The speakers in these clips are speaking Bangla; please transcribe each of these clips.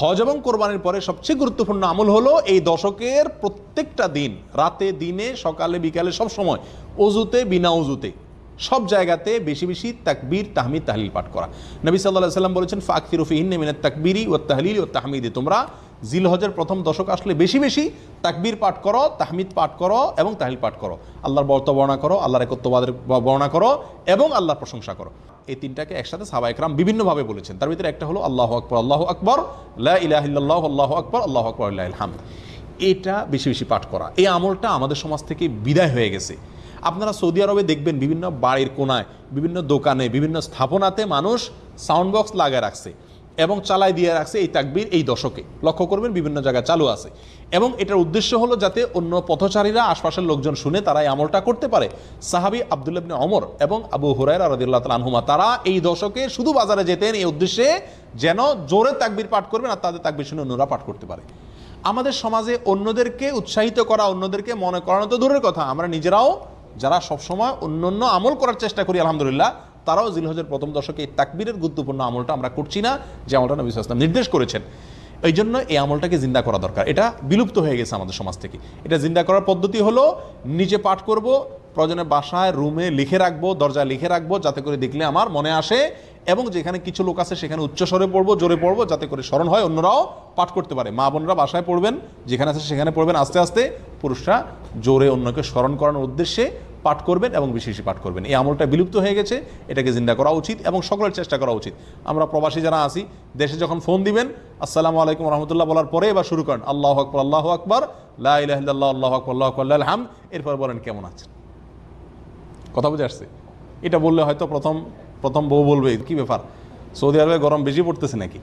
হজ এবং কোরবানির পরে সবচেয়ে গুরুত্বপূর্ণ আমল হলো এই দশকের প্রত্যেকটা দিন, রাতে, দিনে, সকালে, বিকালে, সব সময় অজুতে বিনা অজুতে সব জায়গাতে বেশি বেশি তাকবীর, তাহমিদ, তাহলিল পাঠ করা। নবী সাল্লাহ সাল্লাম বলেছেন ফাকফির রফিহিন মিনাত তাকবিরি ও তাহলিল ও তাহমিদি। তোমরা জিল হজের প্রথম দশক আসলে বেশি বেশি তাকবীর পাঠ করো, তাহমিদ পাঠ করো এবং তাহলিল পাঠ করো। আল্লাহর বর্ত বর্ণনা করো, আল্লাহর একত্ববাদের বর্ণনা করো এবং আল্লাহর প্রশংসা করো। এই তিনটাকে একসাথে সাবা একরাম বিভিন্নভাবে বলেছেন। তার ভিতরে একটা হলো আল্লাহ আকবর আল্লাহ আকবর লা ইলাহিল্লাহ আল্লাহ আকবর আল্লাহ আকবর, আল্লাহ এটা বেশি বেশি পাঠ করা। এই আমলটা আমাদের সমাজ থেকে বিদায় হয়ে গেছে। আপনারা সৌদি আরবে দেখবেন বিভিন্ন বাড়ির কোনায়, বিভিন্ন দোকানে, বিভিন্ন স্থাপনাতে মানুষ সাউন্ড বক্স লাগায় রাখছে। এবং চালাই দিয়ে রাখছে এই তাকবির এই দশকে। লক্ষ্য করবেন বিভিন্ন জায়গায় চালু আছে। এবং এটার উদ্দেশ্য হলো যাতে অন্য পথচারীরা, আশপাশের লোকজন শুনে তারা এই আমলটা করতে পারে। সাহাবি আবদুল্লাবনে অমর এবং আবু হুরাই রাদিল্লাহ আনহুমা, তারা এই দশকে শুধু বাজারে যেতেন এই উদ্দেশ্যে যেন জোরে তাকবির পাঠ করবেন আর তাদের তাকবির শুনে অন্যরা পাঠ করতে পারে। আমাদের সমাজে অন্যদেরকে উৎসাহিত করা, অন্যদেরকে মনে করানো তো দূরের কথা। আমরা নিজেরাও যারা সবসময় অন্য অন্য আমল করার চেষ্টা করি, আলহামদুলিল্লাহ তারাও জিলহজের প্রথম দশকে এই তাকবীরের গুরুত্বপূর্ণ আমলটা আমরা করছি না, যে আমলটা নবী ইসলাম নির্দেশ করেছেন। এই জন্য এই আমলটাকে জিন্দা করা দরকার। এটা বিলুপ্ত হয়ে গেছে আমাদের সমাজ থেকে। এটা জিন্দা করার পদ্ধতি হলো, নিজে পাঠ করব, প্রয়োজনে বাসায়, রুমে লিখে রাখব, দরজায় লিখে রাখব, যাতে করে দেখলে আমার মনে আসে, এবং যেখানে কিছু লোক আছে সেখানে উচ্চস্বরে পড়ব, জোরে পড়ব, যাতে করে স্মরণ হয়, অন্যরাও পাঠ করতে পারে। মা বোনরা বাসায় পড়বেন, যেখানে আছে সেখানে পড়বেন, আস্তে আস্তে পুরুষরা জোরে অন্যকে স্মরণ করানোর উদ্দেশ্যে পাঠ করবেন এবং বেশি বেশি পাঠ করবেন। এই আমলটা বিলুপ্ত হয়ে গেছে, এটাকে জিন্দা করা উচিত এবং সকলের চেষ্টা করা উচিত। আমরা প্রবাসী যারা আছি, দেশে যখন ফোন দিবেন, আসসালামু আলাইকুম রহমতুল্লাহ বলার পরে এবার শুরু করেন, আল্লাহ আকবর আল্লাহ আকবর লাহ আল্লাহ আকবর আল্লাহ আকবর হাম এরপর বলেন কেমন আছেন? কথা বুঝে আসছে? এটা বললে হয়তো প্রথম প্রথম বউ বলবে, কি ব্যাপার? সৌদি আরবে গরম বেশি পড়তেছে নাকি?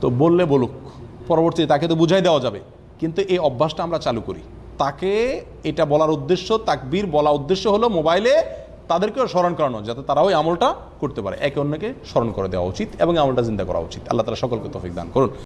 তো বললে বলুক পরবর্তী তাকে তো বুঝাই দেওয়া যাবে। কিন্তু এই অভ্যাসটা আমরা চালু করি। তাকে এটা বলার উদ্দেশ্য, তাকবীর বলা উদ্দেশ্য হলো মোবাইলে তাদেরকেও স্মরণ করানো, যাতে তারা ওই আমলটা করতে পারে। একে অন্যকে স্মরণ করে দেওয়া উচিত এবং আমলটা চিন্তা করা উচিত। আল্লাহ তারা সকলকে তফিক দান করুন।